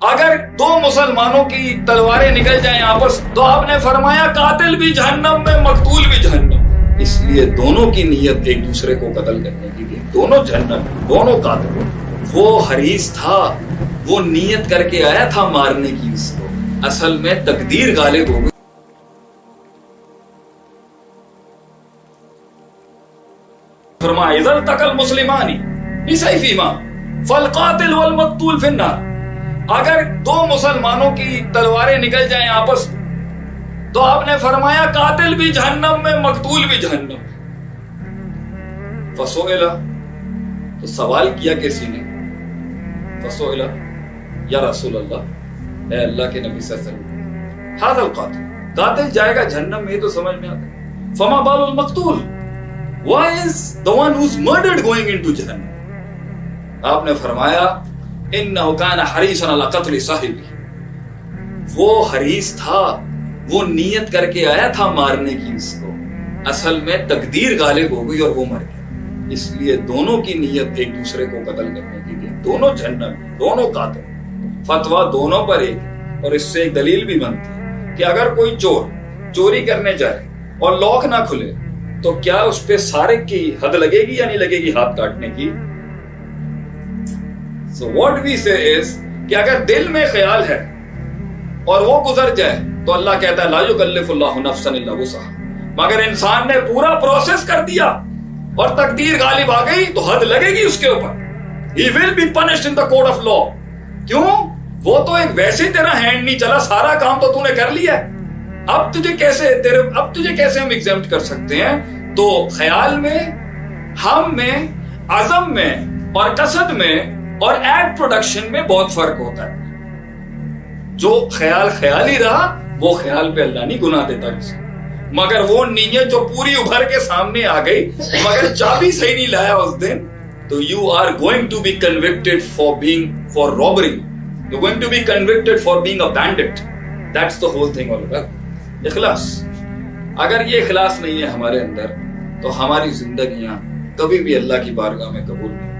اگر دو مسلمانوں کی تلواریں نکل جائیں آپس، تو آپ نے فرمایا قاتل بھی جہنم میں، مقتول بھی جہنم۔ اس لیے دونوں کی نیت ایک دوسرے کو قتل کرنے کی تھی دونوں جہنم، دونوں قاتل۔ وہ حریص تھا، وہ نیت کر کے آیا تھا مارنے کی اس کو۔ اصل میں تقدیر غالب ہو گئی۔ فرمایا، اذا التقى المسلمان بسيفهما فالقاتل والمقتول في النار اگر دو مسلمانوں کی تلواریں نکل جائیں آپس تو آپ نے فرمایا قاتل بھی جہنم میں، مقتول بھی جہنم فسوئلہ۔ تو سوال کیا کسی نے؟ فسوئلہ۔ یا رسول اللہ، اے اللہ کے نبی صلی اللہ علیہ وسلم۔ حاضر القاتل۔ قاتل جائے گا جہنم میں تو سمجھ میں آتا ہے۔ فما بال المقتول۔ Why is the one who's murdered going into جہنم؟ آپ نے فرمایا انہو کان حریصا علی قتل صاحبی وہ حریص تھا، وہ نیت کر کے آیا تھا مارنے کی اس کو۔ اصل میں تقدیر غالب ہو گئی اور وہ مر گیا۔ اس لیے دونوں کی نیت ایک دوسرے کو قتل کرنے کی تھی دونوں جہنم، دونوں قاتل۔ فتوا دونوں پر ایک اور اس سے ایک دلیل بھی بنتی ہے کہ اگر کوئی چور چوری کرنے جائے اور لوک نہ کھلے، تو کیا اس پہ سارے کی حد لگے گی یا نہیں لگے گی ہاتھ کاٹنے کی؟ سو واٹ وی سے از کہ اگر دل میں خیال ہے اور وہ گزر جائے تو اللہ کہتا ہے لا یکلف اللہ نفسا الا وسعها مگر انسان نے پورا پروسیس کر دیا اور تقدیر غالب آ گئی تو حد لگے گی اس کے اوپر۔ He will be punished in the code of law کیوں؟ وہ تو ایک ویسے تیرا ہینڈ نہیں چلا، سارا کام تو تو نے کر لیا اب تجھے کیسے تیرے، اب تجھے کیسے ہم ایگزامٹ کر سکتے ہیں؟ تو خیال میں، ہم میں، عزم میں اور قصد میں اور ایڈ پروڈکشن میں بہت فرق ہوتا ہے۔ جو خیال خیال ہی رہا، وہ خیال پہ اللہ نہیں گناہ دیتا کسی مگر وہ نیت جو پوری ابھر کے سامنے آ گئی، مگر چابی صحیح نہیں لایا اس دن، تو you are going to be convicted for being for robbery you going to be convicted for being a bandit that's the whole thing all اخلاص۔ اگر یہ اخلاص نہیں ہے ہمارے اندر، تو ہماری زندگیاں کبھی بھی اللہ کی بارگاہ میں قبول نہیں۔